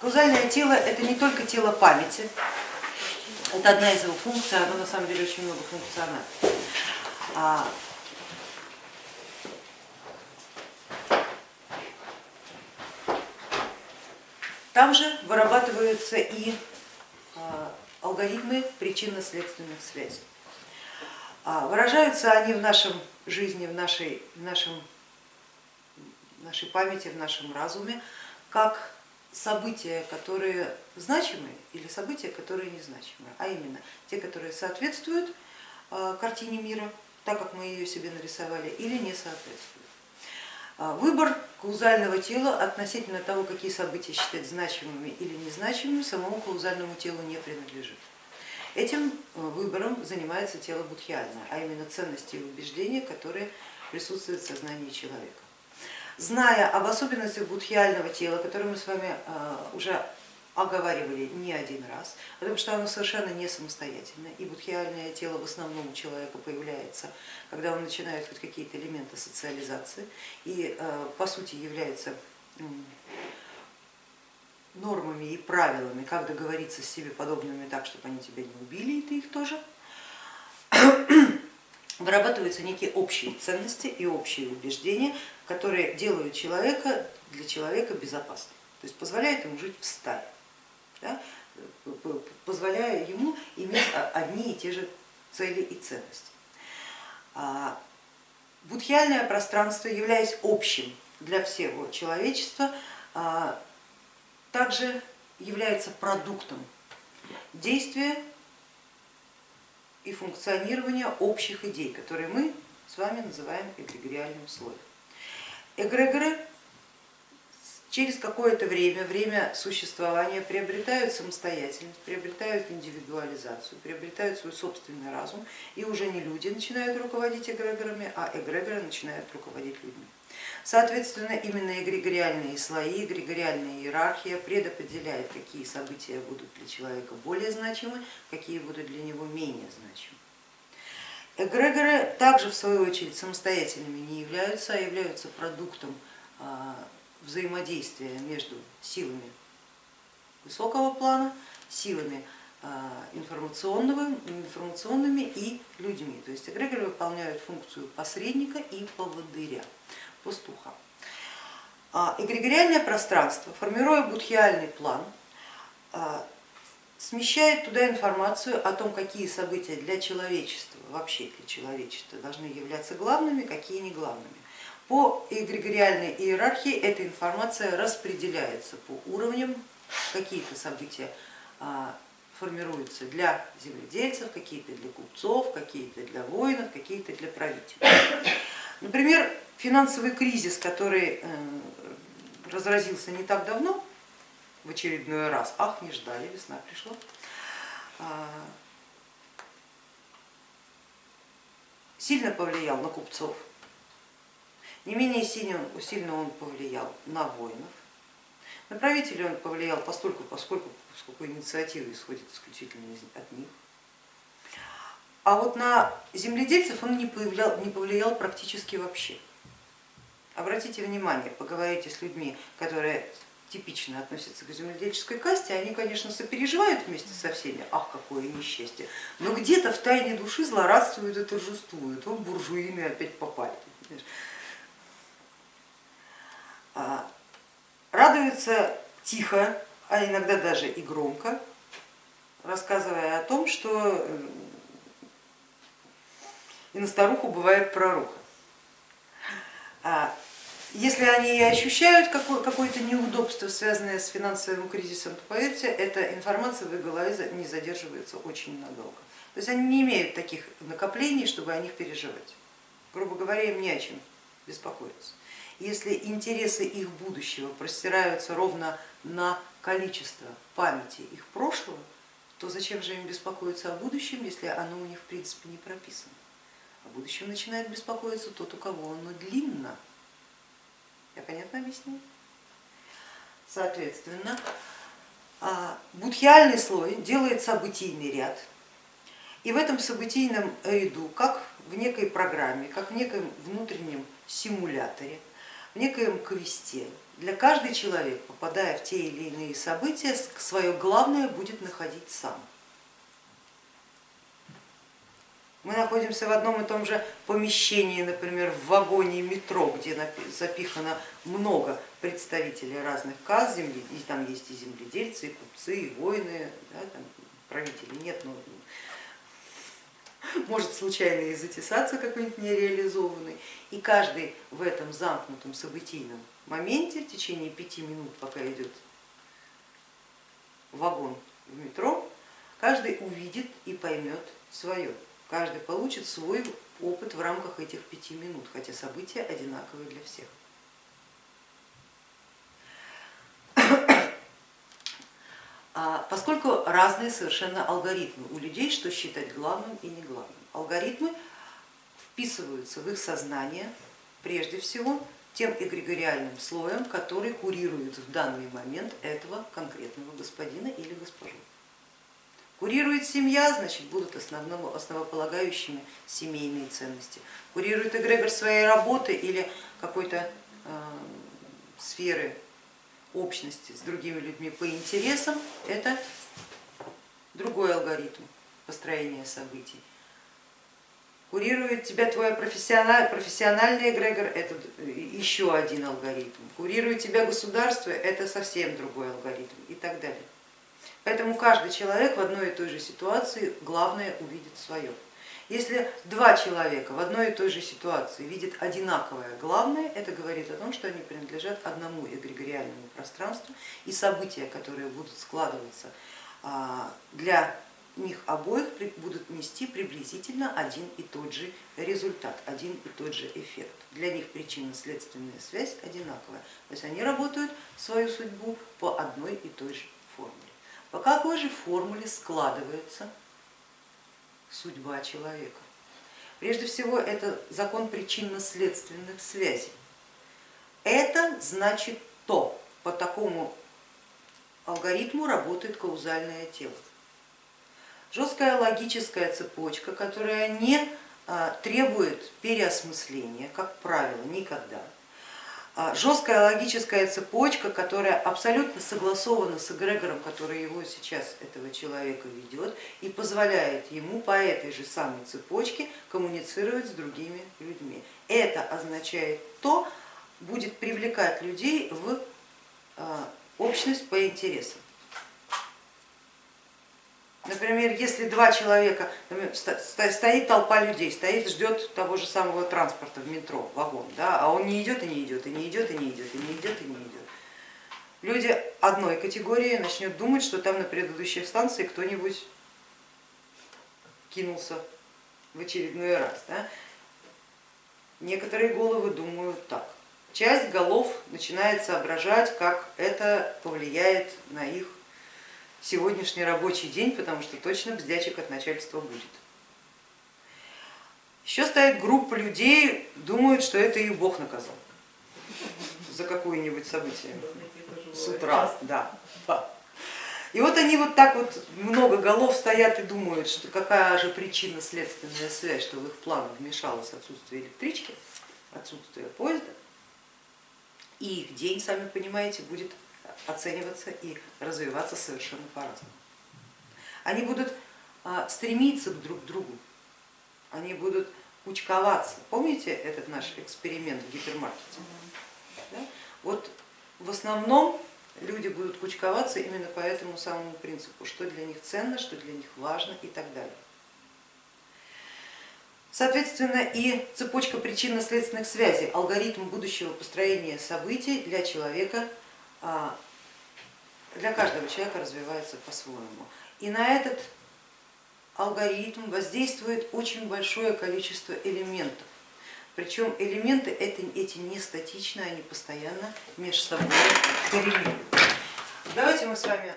Каузальное тело это не только тело памяти, это одна из его функций, оно на самом деле очень многофункционально. А, Там же вырабатываются и а, алгоритмы причинно-следственных связей. А, выражаются они в нашем жизни, в нашей, в нашем, в нашей памяти, в нашем разуме, как события, которые значимы или события, которые незначимы, а именно те, которые соответствуют а, картине мира, так как мы ее себе нарисовали, или не соответствуют. А, выбор каузального тела относительно того, какие события считать значимыми или незначимыми, самому каузальному телу не принадлежит. Этим э, выбором занимается тело будхиальное, а именно ценности и убеждения, которые присутствуют в сознании человека. Зная об особенностях будхиального тела, которые мы с вами э, уже оговаривали не один раз, потому что оно совершенно не самостоятельное, и будхиальное тело в основном у человека появляется, когда он начинает хоть какие-то элементы социализации и э, по сути является нормами и правилами, как договориться с себе подобными так, чтобы они тебя не убили, и ты их тоже, вырабатываются некие общие ценности и общие убеждения, которые делают человека для человека безопасным, то есть позволяют ему жить в стае да, позволяя ему иметь одни и те же цели и ценности. А будхиальное пространство, являясь общим для всего человечества, а, также является продуктом действия и функционирования общих идей, которые мы с вами называем эгрегориальным слоем. Эгрегоры через какое-то время, время существования приобретают самостоятельность, приобретают индивидуализацию, приобретают свой собственный разум, и уже не люди начинают руководить эгрегорами, а эгрегоры начинают руководить людьми. Соответственно, именно эгрегориальные слои, эгрегориальная иерархия предопределяет, какие события будут для человека более значимы, какие будут для него менее значимы. Эгрегоры также в свою очередь самостоятельными не являются, а являются продуктом а, взаимодействия между силами высокого плана, силами а, информационного, информационными и людьми. То есть эгрегоры выполняют функцию посредника и поводыря, пастуха. А эгрегориальное пространство, формируя будхиальный план, а, смещает туда информацию о том, какие события для человечества, вообще для человечества должны являться главными, какие не главными. По эгрегориальной иерархии эта информация распределяется по уровням, какие-то события а, формируются для земледельцев, какие-то для купцов, какие-то для воинов, какие-то для правителей. Например, финансовый кризис, который э, разразился не так давно, в очередной раз, ах, не ждали, весна пришла, а, сильно повлиял на купцов, не менее сильно, он повлиял на воинов, на правителей он повлиял постольку, поскольку, поскольку инициатива исходит исключительно от них. А вот на земледельцев он не повлиял, не повлиял практически вообще. Обратите внимание, поговорите с людьми, которые типично относятся к земледельческой касте, они, конечно, сопереживают вместе со всеми, ах, какое несчастье, но где-то в тайне души злорадствуют и торжествуют, вот буржуины опять попали. А, радуется тихо, а иногда даже и громко, рассказывая о том, что и на старуху бывает пророка. Если они ощущают какое-то неудобство, связанное с финансовым кризисом, то поверьте, эта информация в их голове не задерживается очень надолго. То есть они не имеют таких накоплений, чтобы о них переживать. Грубо говоря, им не о чем беспокоиться. Если интересы их будущего простираются ровно на количество памяти их прошлого, то зачем же им беспокоиться о будущем, если оно у них в принципе не прописано? О будущем начинает беспокоиться тот, у кого оно длинно. Я понятно объяснила? Соответственно, а, будхиальный слой делает событийный ряд, и в этом событийном ряду, как в некой программе, как в неком внутреннем симуляторе, в некоем квесте, для каждый человек, попадая в те или иные события, свое главное будет находить сам. Мы находимся в одном и том же помещении, например, в вагоне метро, где запихано много представителей разных каз, земли, и там есть и земледельцы, и купцы, и воины, да, там правители нет, но может случайно и затесаться какой-нибудь нереализованный. И каждый в этом замкнутом событийном моменте в течение пяти минут, пока идет вагон в метро, каждый увидит и поймет свое. Каждый получит свой опыт в рамках этих пяти минут, хотя события одинаковые для всех. А поскольку разные совершенно алгоритмы у людей, что считать главным и не главным. Алгоритмы вписываются в их сознание прежде всего тем эгрегориальным слоем, который курирует в данный момент этого конкретного господина или госпожу. Курирует семья, значит будут основного, основополагающими семейные ценности. Курирует эгрегор своей работы или какой-то э, сферы общности с другими людьми по интересам, это другой алгоритм построения событий. Курирует тебя твой профессиональный, профессиональный эгрегор, это еще один алгоритм. Курирует тебя государство, это совсем другой алгоритм и так далее. Поэтому каждый человек в одной и той же ситуации главное увидит свое. Если два человека в одной и той же ситуации видят одинаковое главное, это говорит о том, что они принадлежат одному эгрегориальному пространству и события, которые будут складываться а, для них обоих будут нести приблизительно один и тот же результат, один и тот же эффект. Для них причинно-следственная связь одинаковая, то есть они работают свою судьбу по одной и той же формуле. По какой же формуле складывается судьба человека. Прежде всего это закон причинно-следственных связей. Это значит то, по такому алгоритму работает каузальное тело. Жесткая логическая цепочка, которая не а, требует переосмысления, как правило, никогда. А, жесткая логическая цепочка, которая абсолютно согласована с эгрегором, который его сейчас, этого человека ведет, и позволяет ему по этой же самой цепочке коммуницировать с другими людьми. Это означает то, будет привлекать людей в а, общность по интересам. Например, если два человека, стоит толпа людей, стоит, ждет того же самого транспорта в метро, вагон, да, а он не идет и не идет, и не идет, и не идет, и не идет, и не идет. Люди одной категории начнут думать, что там на предыдущей станции кто-нибудь кинулся в очередной раз. Да? Некоторые головы думают так. Часть голов начинает соображать, как это повлияет на их сегодняшний рабочий день, потому что точно бздячек от начальства будет. Еще стоит группа людей, думают, что это их Бог наказал за какое-нибудь событие с утра. Да. И вот они вот так вот много голов стоят и думают, что какая же причина следственная связь, что в их планы вмешалось отсутствие электрички, отсутствие поезда, и их день, сами понимаете, будет оцениваться и развиваться совершенно по-разному. Они будут а, стремиться друг к другу, они будут кучковаться. Помните этот наш эксперимент в гипермаркете? Да? Вот в основном люди будут кучковаться именно по этому самому принципу, что для них ценно, что для них важно и так далее. Соответственно, и цепочка причинно-следственных связей, алгоритм будущего построения событий для человека для каждого человека развивается по-своему. И на этот алгоритм воздействует очень большое количество элементов. Причем элементы эти, эти не статичны, они постоянно между собой коррелируют. Давайте мы с вами